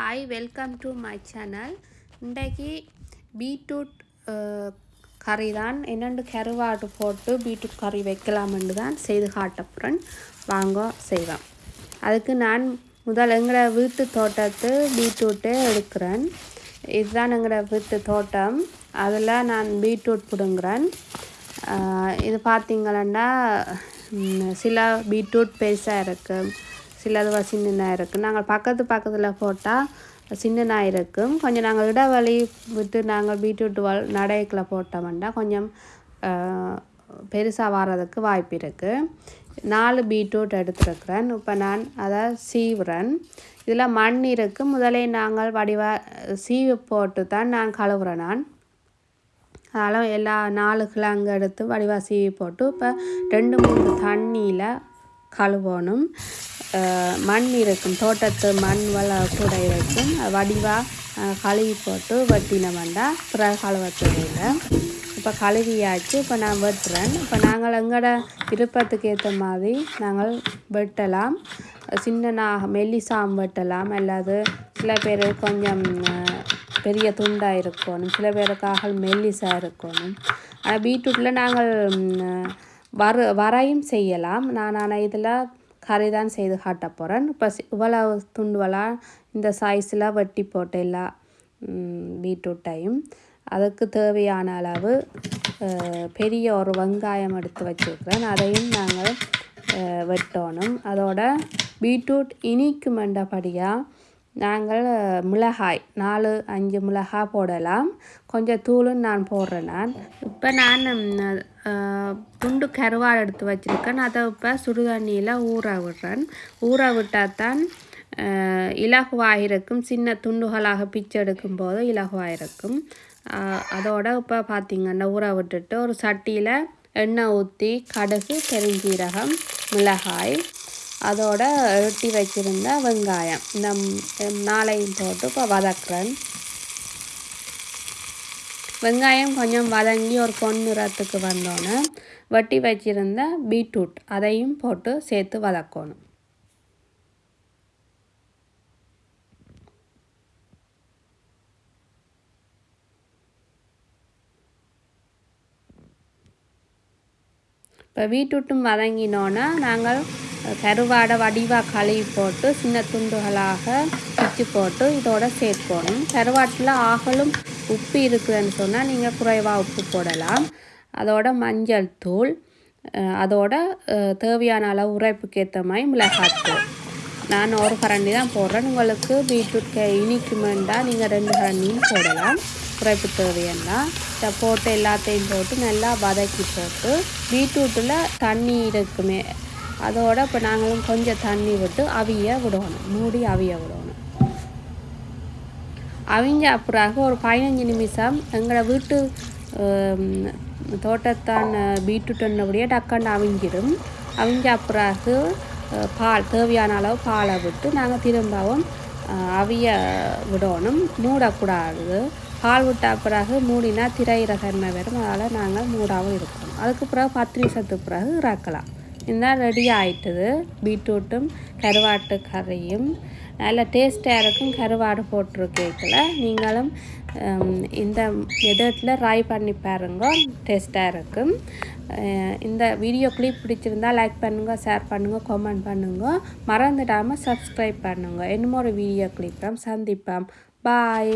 Hi welcome to my channel இன்றைக்கு beetroot கறி தான் என்னென்று கருவாடு போட்டு பீட்ரூட் கறி வைக்கலாம்னு தான் செய்து காட்டப்புறன். வாங்க செய்வோம். அதுக்கு நான் முதல் எங்களோட வீட்டு தோட்டத்து பீட்ரூட்டே எடுக்கிறேன். இதுதான் எங்களோட வீட்டு தோட்டம். அதில் நான் பீட்ரூட் பிடுங்குறேன். இது பார்த்தீங்களன்னா சில பீட்ரூட் பெருசாக இருக்குது சிலது சின்னதாக இருக்குது நாங்கள் பக்கத்து பக்கத்தில் போட்டால் சின்னதாக இருக்கும் கொஞ்சம் நாங்கள் இடைவெளி விட்டு நாங்கள் பீட்ரூட் வல் நடைக்கில் போட்டோம்னா கொஞ்சம் பெருசாக வர்றதுக்கு வாய்ப்பு இருக்குது நாலு பீட்ரூட் எடுத்துருக்குறேன். இப்போ நான் அதை சீவுறேன். இதில் மண் இருக்குது முதலே நாங்கள் வடிவா சீவு போட்டு தான் நான் கழுவுறேன் நான். அதெல்லாம் எல்லா நாலு கிழங்கு எடுத்து வடிவாக சீவி போட்டு இப்போ ரெண்டு மூணு தண்ணியில் கழுவணும். மண் இருக்கும். தோட்டத்து மண் வள கூட இருக்கும். வடிவாக கழுவி போட்டு வெட்டினோம்டா பிற கழுவ தெரியல இப்போ கழுவியாச்சு. இப்போ நான் வெட்டுறேன். இப்போ நாங்கள் எங்களோட விருப்பத்துக்கு ஏற்ற மாதிரி நாங்கள் வெட்டலாம். சின்னனாக மெல்லிசாம் வெட்டலாம். அல்லது சில பேர் கொஞ்சம் பெரிய துண்டாக இருக்கணும். சில பேருக்காக மெல்லிசாக இருக்கணும். ஆனால் பீட்ரூட்டில் நாங்கள் வர வரையும் செய்யலாம். நான் ஆனால் இதில் கறி தான் செய்து காட்ட போகிறேன் இப்போ இவ்வளவு துண்டுவலாக இந்த சைஸில் வெட்டி போட்டு எல்லா பீட்ரூட்டையும் அதுக்கு தேவையான அளவு பெரிய ஒரு வெங்காயம் எடுத்து வச்சுருக்கிறேன். அதையும் நாங்கள் வெட்டணும். அதோட பீட்ரூட் இனிக்குமெண்டபடியாக நாங்கள் மிளகாய் நாலு அஞ்சு மிளகாய் போடலாம். கொஞ்சம் தூளும் நான் போடுறேன் நான். இப்போ நான் துண்டு கருவாடு எடுத்து வச்சுருக்கேன். அதை இப்போ சுடுதண்ணியில் ஊற விடுறேன். ஊற விட்டால் தான் இலகுவாயிருக்கும். சின்ன துண்டுகளாக பிச்சு எடுக்கும் போது இலகுவாயிருக்கும் அதோட இப்போ பார்த்திங்கன்னா ஊற விட்டுட்டு ஒரு சட்டியில் எண்ணெய் ஊற்றி கடுகு பெருஞ்சீரகம் மிளகாய் அதோட வெட்டி வச்சுருந்த வெங்காயம். இந்த நாளையும் போட்டு இப்போ வதக்குறேன். வெங்காயம் கொஞ்சம் வதங்கி ஒரு பொன்னிறத்துக்கு வந்தோன்னே வெட்டி வச்சிருந்த பீட்ரூட் அதையும் போட்டு சேர்த்து வதக்கணும். இப்போ பீட்ரூட்டும் வதங்கினோன்னா நாங்கள் கருவாடை வடிவாக கழுவி போட்டு சின்ன துண்டுகளாக பிச்சு போட்டு இதோட சேர்க்கணும் கருவாட்டில் ஆகலும் உப்பு இருக்குதுன்னு சொன்னால் நீங்கள் குறைவாக உப்பு போடலாம். அதோட மஞ்சள் தூள் அதோட தேவையான அளவு உரைப்புக்கு ஏற்ற மாதிரி மிளகாத்தூள் நான் ஒரு கரண்டி தான் போடுறேன். உங்களுக்கு பீட்ரூட் க- இனிக்குமெண்டா நீங்கள் ரெண்டு கரண்டியும் போடலாம். குறைப்பு தேவையன்னா இதை போட்டு எல்லாத்தையும் போட்டு நல்லா வதக்கி போட்டு பீட்ரூட்டில் தண்ணி இருக்குமே அதோட இப்போ நாங்களும் கொஞ்சம் தண்ணி விட்டு அவிய விடணும். மூடி அவிய விடணும். அவங்க அப்புறாக ஒரு பதினஞ்சு நிமிஷம் எங்களை வீட்டு தோட்டத்தான் பீட்ரூட் என்னபடியே டக்குன்னு அவிஞ்சிடும். அவிஞ்ச அப்புறாக பால் தேவையான அளவு பாலை விட்டு நாங்கள் திரும்பவும் அவிய விடணும். மூடக்கூடாது. பால் விட்ட பிறகு மூடினா திரையிற தன்மை வரும். அதனால் நாங்கள் மூடாகவும் இருக்கணும். அதுக்கு பிறகு பத்து நிமிஷத்துக்கு பிறகு இறக்கலாம். இந்த ரெடி ஆயிட்டது பீட்ரூட்டும் கருவாட்டு கறியும் நல்ல டேஸ்ட்டாக இருக்கும் கருவாடு போட்டிருக்கேக்கில் நீங்களும் இந்த மெதட்டில் ட்ரை பண்ணி பாருங்க டேஸ்ட்டாக இருக்கும் இந்த வீடியோ கிளிப் பிடிச்சிருந்தா லைக் பண்ணுங்கள் ஷேர் பண்ணுங்கள் கமெண்ட் பண்ணுங்கள் மறந்துடாமல் சப்ஸ்கிரைப் பண்ணுங்கள் இன்னும் ஒரு வீடியோ கிளிப்பம் சந்திப்போம் பாய்